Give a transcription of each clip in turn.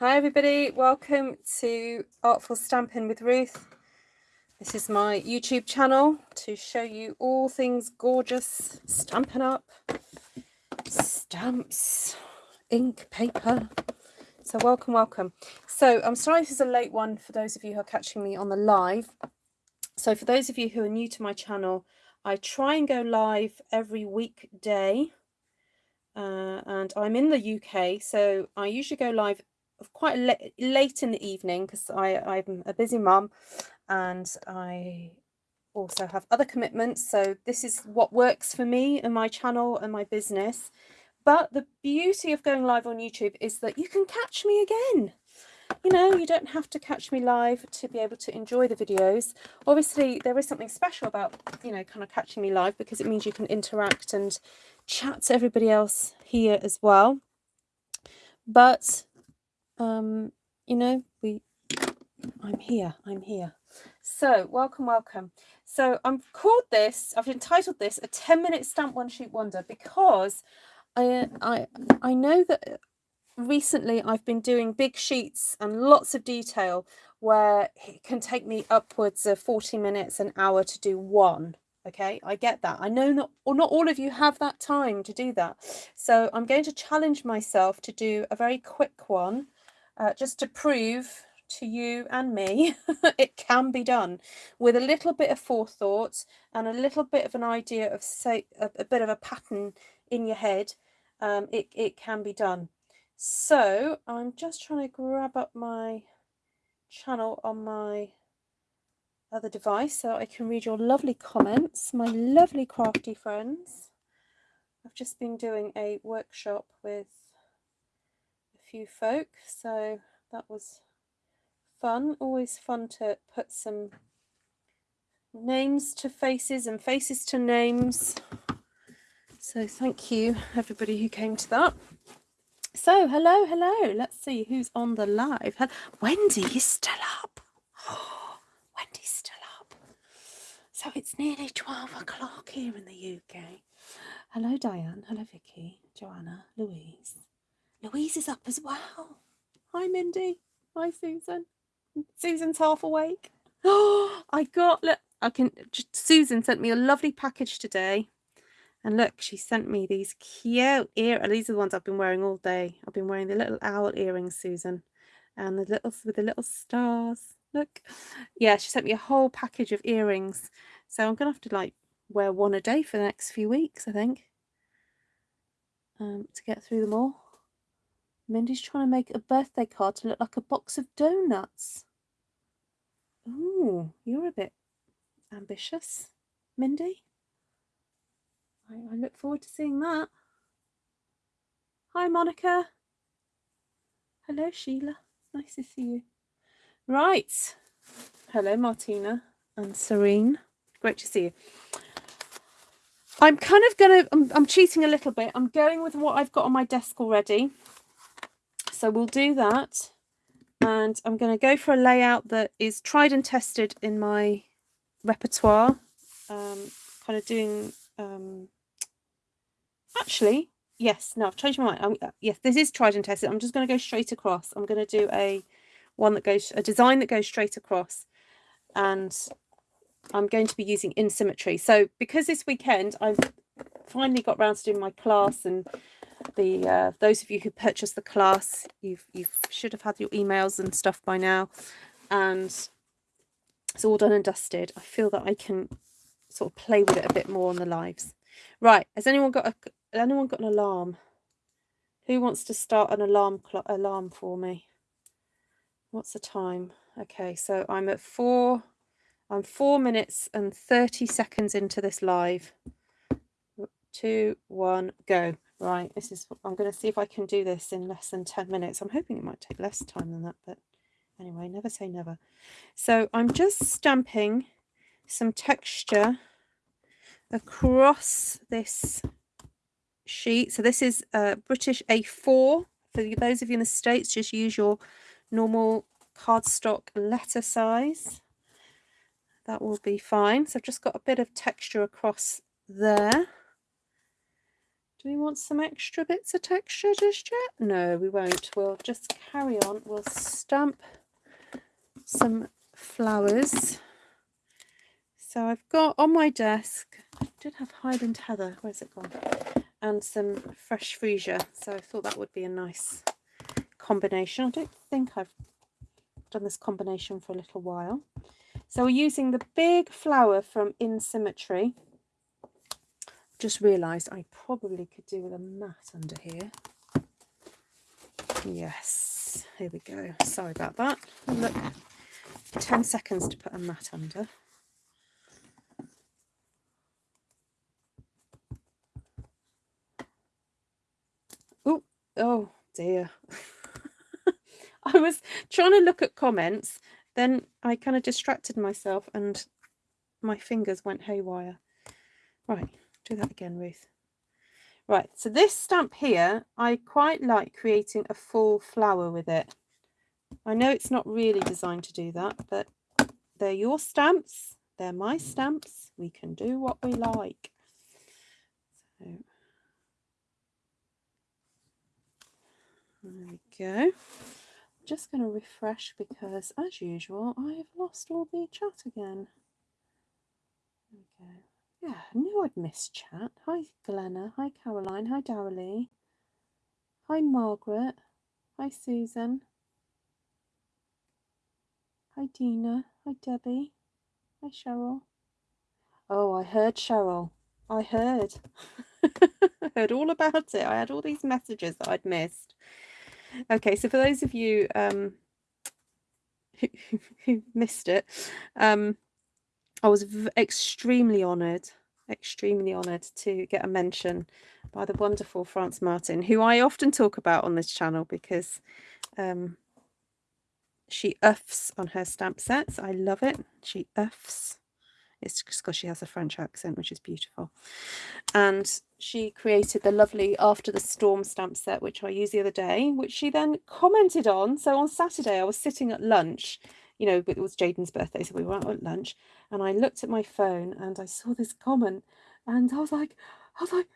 Hi everybody, welcome to Artful Stamping with Ruth. This is my YouTube channel to show you all things gorgeous, Stampin' Up, stamps, ink, paper. So welcome, welcome. So I'm sorry this is a late one for those of you who are catching me on the live. So for those of you who are new to my channel, I try and go live every weekday uh, and I'm in the UK so I usually go live quite late in the evening because I'm a busy mum and I also have other commitments so this is what works for me and my channel and my business. But the beauty of going live on YouTube is that you can catch me again. You know you don't have to catch me live to be able to enjoy the videos. Obviously there is something special about you know kind of catching me live because it means you can interact and chat to everybody else here as well. But um you know we i'm here i'm here. So welcome welcome. So i've called this i've entitled this a 10 minute stamp one sheet wonder because i i i know that recently I've been doing big sheets and lots of detail where it can take me upwards of 40 minutes an hour to do one okay? I get that. I know not or not all of you have that time to do that. So I'm going to challenge myself to do a very quick one uh, just to prove to you and me it can be done with a little bit of forethought and a little bit of an idea of say a, a bit of a pattern in your head um, it, it can be done so I'm just trying to grab up my channel on my other device so I can read your lovely comments, my lovely crafty friends. I've just been doing a workshop with few folk, so that was fun. Always fun to put some names to faces and faces to names. So thank you everybody who came to that. So, hello, hello. Let's see who's on the live. Wendy is still up. Oh, Wendy's still up. So it's nearly 12 o'clock here in the UK. Hello, Diane. Hello, Vicky. Joanna. Louise. Louise is up as well. Hi, Mindy. Hi, Susan. Susan's half awake. Oh, I got, look, I can, Susan sent me a lovely package today and look, she sent me these cute ear. These are the ones I've been wearing all day. I've been wearing the little owl earrings, Susan, and the little with the little stars. Look, yeah, she sent me a whole package of earrings. So I'm gonna have to like wear one a day for the next few weeks, I think, um, to get through them all. Mindy's trying to make a birthday card to look like a box of donuts. Ooh, you're a bit ambitious, Mindy. I, I look forward to seeing that. Hi, Monica. Hello, Sheila. Nice to see you. Right. Hello, Martina and Serene. Great to see you. I'm kind of going to, I'm, I'm cheating a little bit. I'm going with what I've got on my desk already. So we'll do that. And I'm going to go for a layout that is tried and tested in my repertoire. Um, kind of doing um, Actually, yes, no, I've changed my mind. I'm, uh, yes, this is tried and tested. I'm just going to go straight across. I'm going to do a one that goes, a design that goes straight across. And I'm going to be using in symmetry. So because this weekend I've finally got around to doing my class and the uh, those of you who purchased the class, you've you should have had your emails and stuff by now. And it's all done and dusted. I feel that I can sort of play with it a bit more on the lives. Right, has anyone got a anyone got an alarm? Who wants to start an alarm clock alarm for me? What's the time? Okay, so I'm at four. I'm four minutes and 30 seconds into this live. Two, one, go. Right, this is, I'm going to see if I can do this in less than 10 minutes. I'm hoping it might take less time than that, but anyway, never say never. So I'm just stamping some texture across this sheet. So this is uh, a British A4. For those of you in the States, just use your normal cardstock letter size. That will be fine. So I've just got a bit of texture across there. Do we want some extra bits of texture just yet? No, we won't. We'll just carry on. We'll stamp some flowers. So I've got on my desk, I did have Highland Heather, where's it gone? And some fresh freesia. So I thought that would be a nice combination. I don't think I've done this combination for a little while. So we're using the big flower from In Symmetry. Just realised I probably could do with a mat under here. Yes, here we go. Sorry about that. Look, 10 seconds to put a mat under. Oh, oh dear. I was trying to look at comments, then I kind of distracted myself and my fingers went haywire. Right, do that again, Ruth. Right, so this stamp here, I quite like creating a full flower with it. I know it's not really designed to do that, but they're your stamps. They're my stamps. We can do what we like. So, there we go. I'm just going to refresh because, as usual, I have lost all the chat again. Yeah, I knew I'd miss chat. Hi, Glenna. Hi, Caroline. Hi, Darrelly. Hi, Margaret. Hi, Susan. Hi, Dina. Hi, Debbie. Hi, Cheryl. Oh, I heard Cheryl. I heard. I heard all about it. I had all these messages that I'd missed. Okay, so for those of you um, who, who missed it, um, I was extremely honoured, extremely honoured to get a mention by the wonderful France Martin, who I often talk about on this channel because um, she uffs on her stamp sets. I love it. She uffs. It's just because she has a French accent, which is beautiful. And she created the lovely After the Storm stamp set, which I used the other day, which she then commented on. So on Saturday, I was sitting at lunch, you know, it was Jaden's birthday, so we were out at lunch, and I looked at my phone and I saw this comment, and I was like, I was like,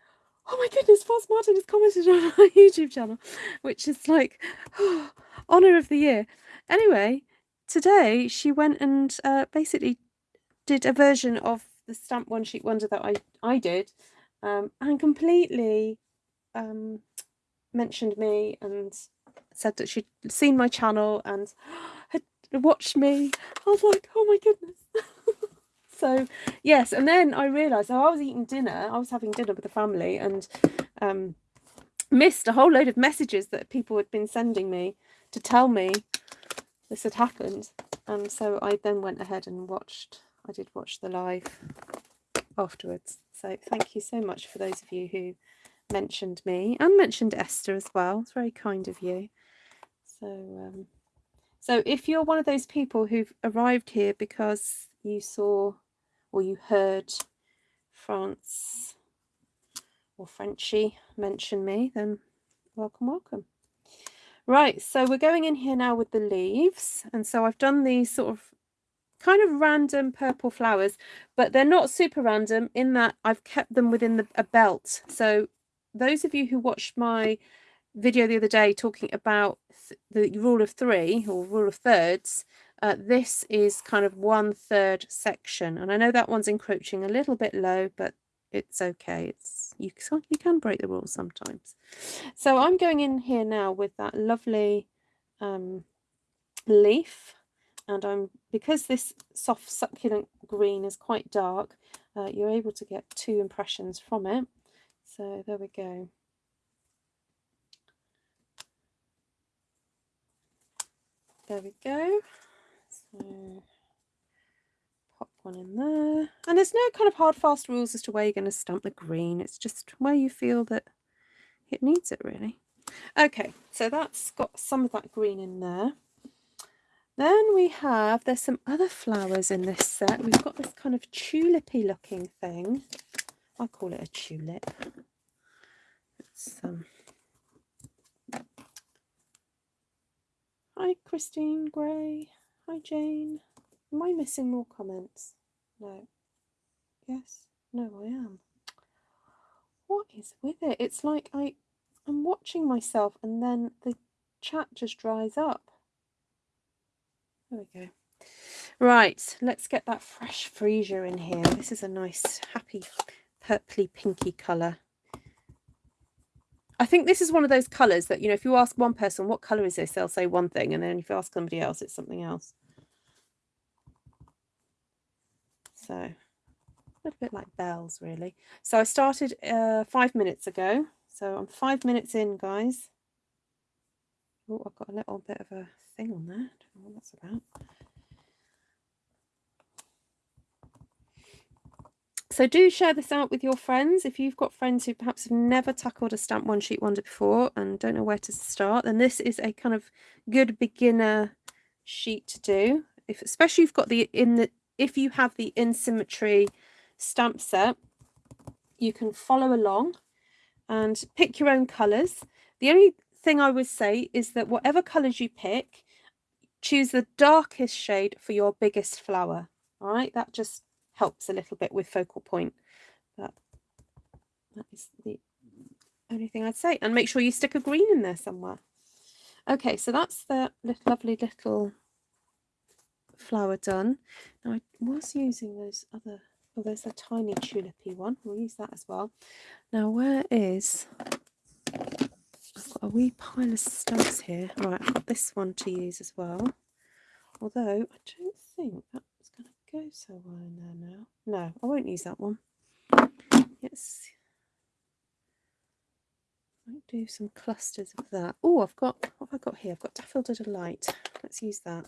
oh my goodness, France Martin has commented on our YouTube channel, which is like, oh, honour of the year. Anyway, today she went and uh, basically did a version of the stamp one sheet wonder that I, I did um, and completely um, mentioned me and said that she'd seen my channel and watched me. I was like, oh my goodness. so yes, and then I realised oh, I was eating dinner, I was having dinner with the family and um, missed a whole load of messages that people had been sending me to tell me this had happened. And so I then went ahead and watched, I did watch the live afterwards. So thank you so much for those of you who mentioned me and mentioned Esther as well. It's very kind of you. So, um, so if you're one of those people who've arrived here because you saw or you heard France or Frenchy mention me, then welcome, welcome. Right, so we're going in here now with the leaves. And so I've done these sort of kind of random purple flowers, but they're not super random in that I've kept them within the, a belt. So those of you who watched my video the other day talking about the rule of three or rule of thirds, uh, this is kind of one third section. And I know that one's encroaching a little bit low, but it's okay. It's you can, you can break the rules sometimes. So I'm going in here now with that lovely um, leaf and I'm because this soft succulent green is quite dark uh, you're able to get two impressions from it so there we go there we go so pop one in there and there's no kind of hard fast rules as to where you're going to stamp the green it's just where you feel that it needs it really okay so that's got some of that green in there then we have, there's some other flowers in this set. We've got this kind of tulipy looking thing. I call it a tulip. It's, um... Hi, Christine Gray. Hi, Jane. Am I missing more comments? No. Yes? No, I am. what is with it? It's like I, I'm watching myself and then the chat just dries up. There we go. Right, let's get that fresh freesia in here. This is a nice, happy, purpley, pinky colour. I think this is one of those colours that, you know, if you ask one person, what colour is this? They'll say one thing. And then if you ask somebody else, it's something else. So a little bit like bells, really. So I started uh, five minutes ago. So I'm five minutes in, guys. Oh, I've got a little bit of a thing on there. I don't know what that's about. So do share this out with your friends. If you've got friends who perhaps have never tackled a stamp one sheet wonder before and don't know where to start, then this is a kind of good beginner sheet to do. If especially you've got the in the if you have the in symmetry stamp set, you can follow along and pick your own colours. The only thing I would say is that whatever colours you pick, choose the darkest shade for your biggest flower. All right, that just helps a little bit with focal point. But that is the only thing I'd say. And make sure you stick a green in there somewhere. Okay, so that's the little, lovely little flower done. Now I was using those other, oh there's a tiny tulipy one. We'll use that as well. Now where is, I've got a wee pile of stamps here. Right, I've got this one to use as well. Although I don't think that go so in there now. No, I won't use that one. Yes. Might do some clusters of that. Oh, I've got, what have I got here? I've got Daffodil Delight. Let's use that.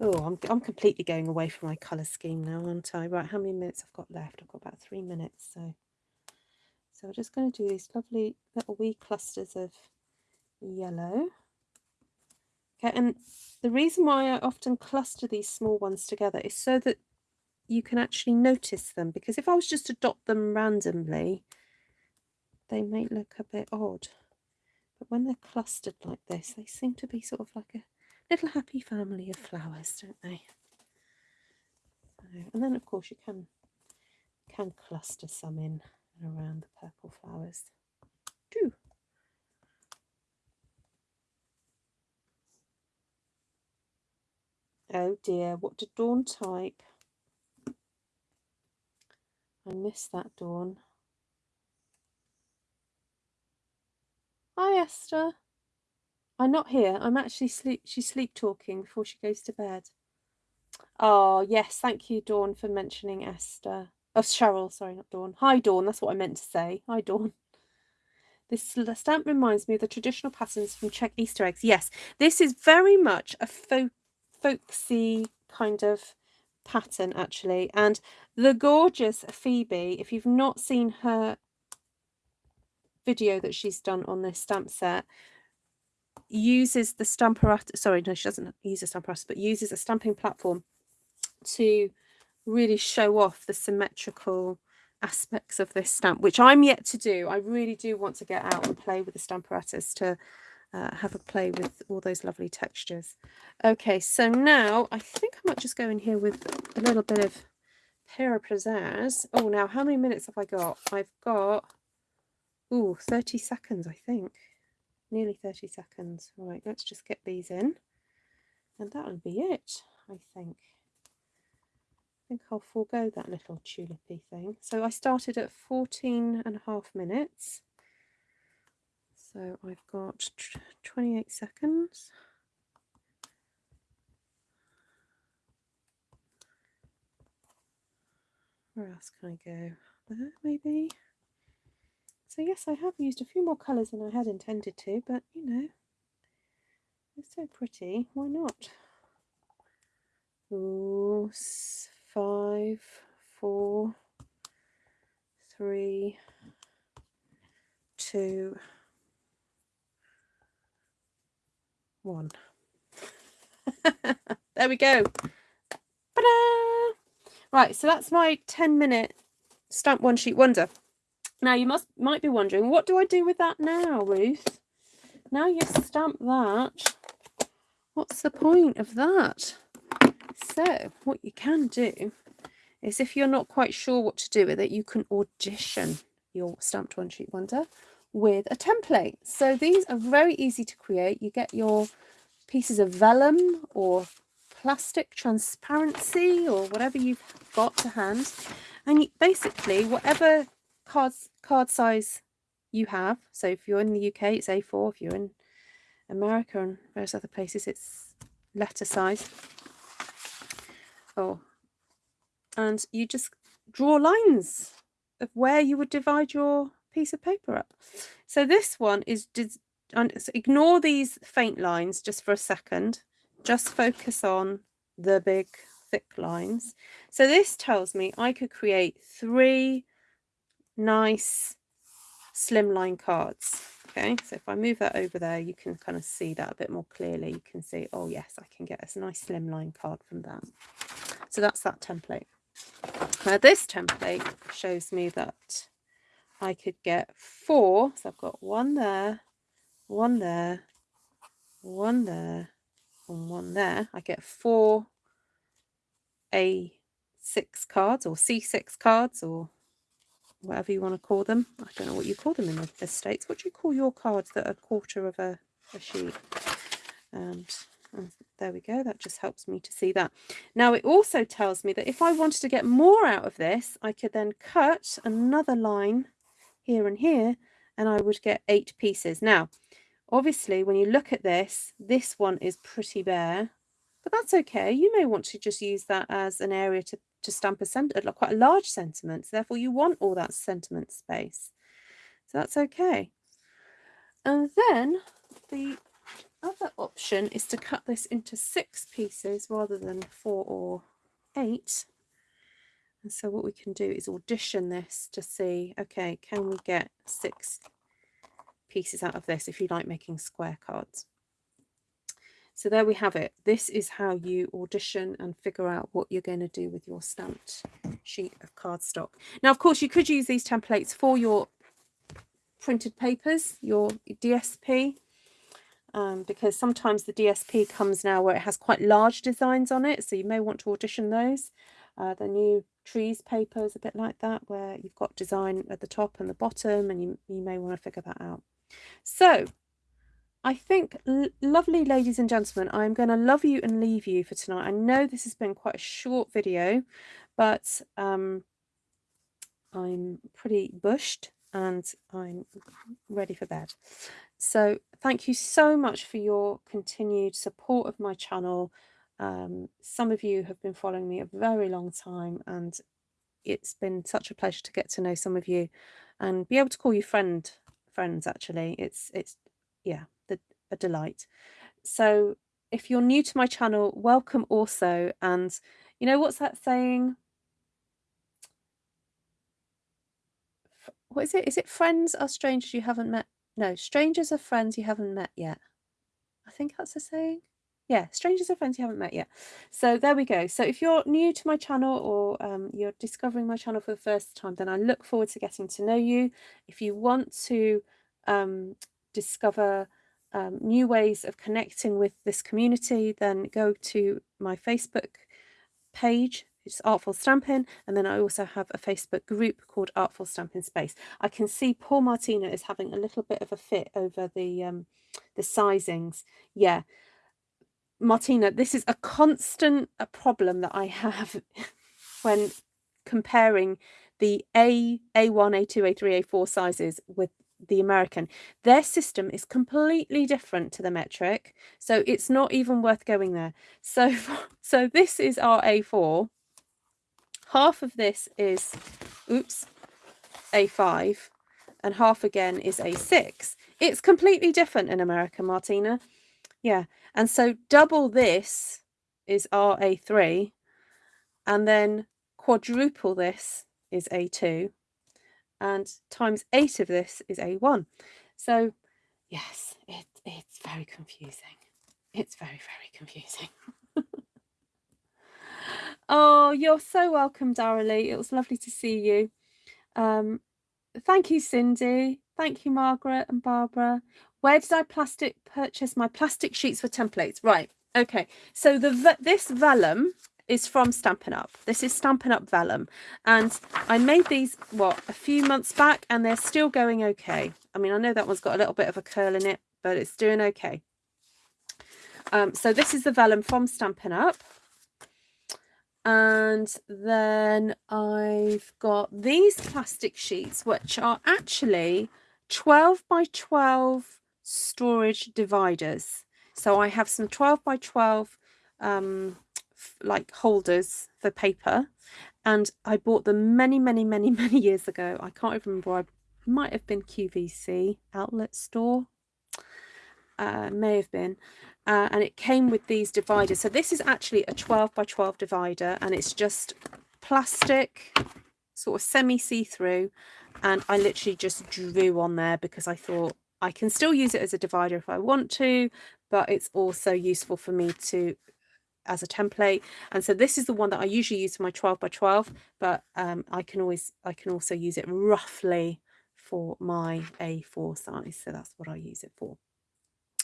Oh, I'm, I'm completely going away from my colour scheme now, aren't I? Right, how many minutes I've got left? I've got about three minutes. So, so I'm just going to do these lovely little wee clusters of yellow. Okay, and the reason why I often cluster these small ones together is so that you can actually notice them because if I was just to dot them randomly, they may look a bit odd. But when they're clustered like this, they seem to be sort of like a little happy family of flowers, don't they? And then of course you can can cluster some in and around the purple flowers too. Oh dear, what did Dawn type? I missed that, Dawn. Hi, Esther. I'm not here. I'm actually sleep. She's sleep talking before she goes to bed. Oh, yes. Thank you, Dawn, for mentioning Esther. Oh, Cheryl. Sorry, not Dawn. Hi, Dawn. That's what I meant to say. Hi, Dawn. This stamp reminds me of the traditional patterns from Czech Easter eggs. Yes, this is very much a folk folksy kind of pattern actually. And the gorgeous Phoebe if you've not seen her video that she's done on this stamp set uses the Stamparatus sorry no she doesn't use a Stamparatus but uses a stamping platform to really show off the symmetrical aspects of this stamp which I'm yet to do. I really do want to get out and play with the Stamparatus to uh, have a play with all those lovely textures. Okay, so now I think I might just go in here with a little bit of Pizzazz. Oh, now how many minutes have I got? I've got, ooh, 30 seconds, I think. Nearly 30 seconds. Right, let's just get these in. And that'll be it, I think. I think I'll forego that little tulipy thing. So I started at 14 and a half minutes. So I've got 28 seconds. Where else can I go? There, maybe? So yes, I have used a few more colours than I had intended to, but you know, it's so pretty, why not? Ooh, five, four, three, two, one. there we go. Right, so that's my 10 minute stamp one sheet wonder. Now you must might be wondering, what do I do with that now, Ruth? Now you stamp that, what's the point of that? So what you can do is if you're not quite sure what to do with it, you can audition your stamped one sheet wonder with a template. So these are very easy to create. You get your pieces of vellum or plastic transparency or whatever you've got to hand. And you, basically, whatever cards, card size you have. So if you're in the UK, it's A4. If you're in America and various other places, it's letter size. Oh, and you just draw lines of where you would divide your piece of paper up. So this one is ignore these faint lines just for a second. Just focus on the big thick lines. So this tells me I could create three nice slimline cards. Okay, so if I move that over there, you can kind of see that a bit more clearly. You can see, oh yes, I can get a nice slimline card from that. So that's that template. Now this template shows me that I could get four. So I've got one there, one there, one there, and one there. I get four A6 cards or C6 cards or whatever you want to call them. I don't know what you call them in the States. What do you call your cards that are a quarter of a, a sheet? And, and there we go. That just helps me to see that. Now it also tells me that if I wanted to get more out of this, I could then cut another line here and here, and I would get eight pieces. Now, obviously, when you look at this, this one is pretty bare, but that's okay. You may want to just use that as an area to, to stamp a sentiment, quite a large sentiment. So therefore, you want all that sentiment space. So that's okay. And then the other option is to cut this into six pieces rather than four or eight. And so what we can do is audition this to see, okay, can we get six pieces out of this if you like making square cards. So there we have it. This is how you audition and figure out what you're going to do with your stamped sheet of cardstock. Now, of course, you could use these templates for your printed papers, your DSP, um, because sometimes the DSP comes now where it has quite large designs on it. So you may want to audition those. Uh, the new trees paper is a bit like that, where you've got design at the top and the bottom, and you, you may want to figure that out. So I think, lovely ladies and gentlemen, I'm going to love you and leave you for tonight. I know this has been quite a short video, but um, I'm pretty bushed and I'm ready for bed. So thank you so much for your continued support of my channel. Um, some of you have been following me a very long time and it's been such a pleasure to get to know some of you and be able to call you friend friends actually. It's it's yeah the, a delight. So if you're new to my channel welcome also and you know what's that saying? What is it? Is it friends are strangers you haven't met? No strangers are friends you haven't met yet. I think that's the saying yeah strangers are friends you haven't met yet. So there we go. So if you're new to my channel or um, you're discovering my channel for the first time then i look forward to getting to know you. If you want to um, discover um, new ways of connecting with this community then go to my facebook page. It's artful stamping and then i also have a facebook group called artful stamping space. I can see Paul martina is having a little bit of a fit over the um the sizings. Yeah Martina, this is a constant a problem that I have when comparing the A, A1, A2, A3, A4 sizes with the American. Their system is completely different to the metric, so it's not even worth going there. So, so this is our A4. Half of this is, oops, A5, and half again is A6. It's completely different in America, Martina. Yeah, and so double this is RA3 and then quadruple this is A2 and times 8 of this is A1. So yes, it, it's very confusing. It's very, very confusing. oh, you're so welcome, Daralee. It was lovely to see you. Um, thank you, Cindy. Thank you, Margaret and Barbara. Where did I plastic purchase my plastic sheets for templates? Right. Okay. So the this vellum is from Stampin' Up. This is Stampin' Up Vellum. And I made these, what, a few months back and they're still going okay. I mean, I know that one's got a little bit of a curl in it, but it's doing okay. Um, so this is the vellum from Stampin' Up. And then I've got these plastic sheets, which are actually 12 by 12 storage dividers. So I have some 12 by 12 um, like holders for paper and I bought them many, many, many, many years ago. I can't even remember. I might have been QVC outlet store. Uh, may have been. Uh, and it came with these dividers. So this is actually a 12 by 12 divider and it's just plastic, sort of semi see-through. And I literally just drew on there because I thought I can still use it as a divider if I want to, but it's also useful for me to as a template. And so this is the one that I usually use for my 12 by 12 but um, I can always I can also use it roughly for my A4 size. So that's what I use it for.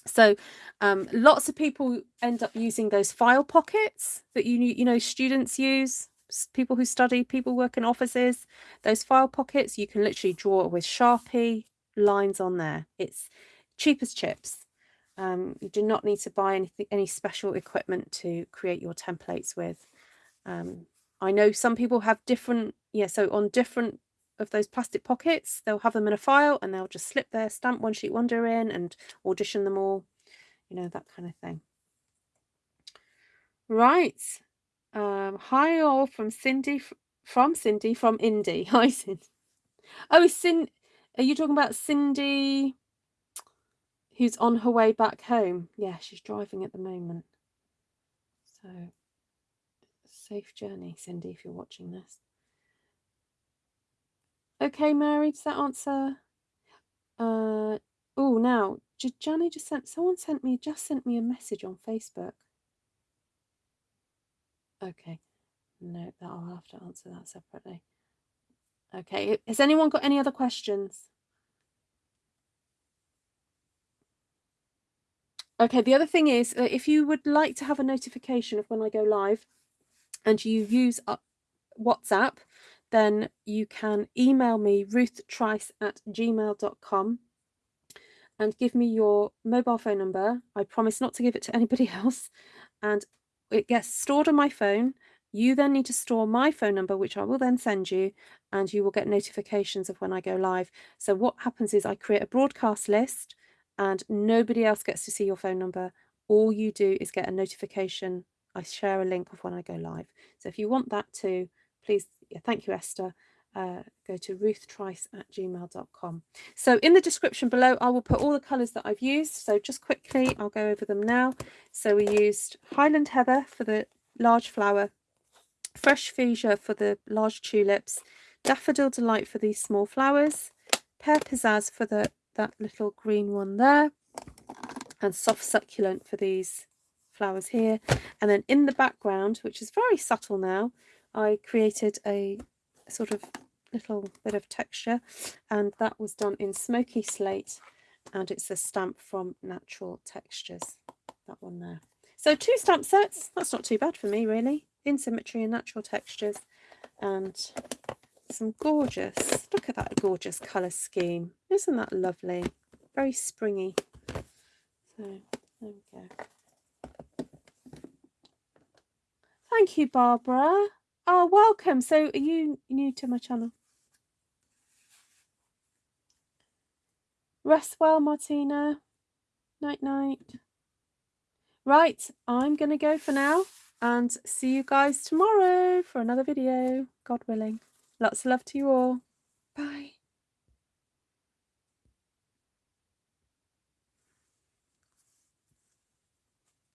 So um, lots of people end up using those file pockets that you you know students use people who study people work in offices. Those file pockets you can literally draw it with sharpie lines on there. It's cheap as chips. Um, you do not need to buy anything, any special equipment to create your templates with. Um, I know some people have different, yeah, so on different of those plastic pockets, they'll have them in a file and they'll just slip their stamp one sheet wonder in and audition them all, you know, that kind of thing. Right. Um, hi all from Cindy, from Cindy, from Indy. Hi Cindy. Oh, is Cindy, are you talking about Cindy who's on her way back home? Yeah, she's driving at the moment. So, safe journey, Cindy, if you're watching this. Okay, Mary, does that answer? Uh, oh, now, Johnny just sent, someone sent me, just sent me a message on Facebook. Okay, no, that I'll have to answer that separately. Okay, has anyone got any other questions? Okay, the other thing is uh, if you would like to have a notification of when I go live and you use uh, WhatsApp, then you can email me ruthtrice at gmail.com and give me your mobile phone number. I promise not to give it to anybody else. And it gets stored on my phone you then need to store my phone number, which I will then send you, and you will get notifications of when I go live. So what happens is I create a broadcast list and nobody else gets to see your phone number. All you do is get a notification. I share a link of when I go live. So if you want that too, please, yeah, thank you, Esther. Uh, go to ruthtrice at gmail.com. So in the description below, I will put all the colours that I've used. So just quickly, I'll go over them now. So we used Highland Heather for the large flower Fresh Fuchsia for the large tulips, Daffodil Delight for these small flowers, Pear Pizzazz for the that little green one there, and Soft Succulent for these flowers here. And then in the background, which is very subtle now, I created a sort of little bit of texture and that was done in smoky slate and it's a stamp from Natural Textures, that one there. So two stamp sets, that's not too bad for me really in symmetry and natural textures and some gorgeous look at that gorgeous color scheme. Isn't that lovely? Very springy. So there we go. Thank you barbara. Oh welcome. So are you new to my channel? Rest well martina. Night night. Right i'm gonna go for now and see you guys tomorrow for another video, God willing. Lots of love to you all. Bye.